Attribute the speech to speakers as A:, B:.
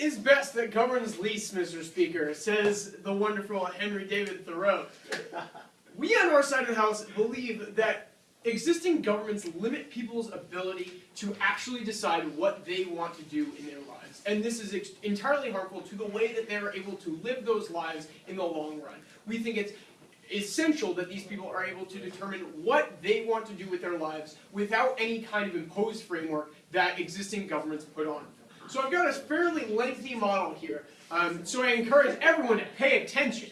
A: Is best that governs least, Mr. Speaker, says the wonderful Henry David Thoreau. We on our side of the House believe that existing governments limit people's ability to actually decide what they want to do in their lives. And this is entirely harmful to the way that they're able to live those lives in the long run. We think it's essential that these people are able to determine what they want to do with their lives without any kind of imposed framework that existing governments put on. So I've got a fairly lengthy model here, um, so I encourage everyone to pay attention.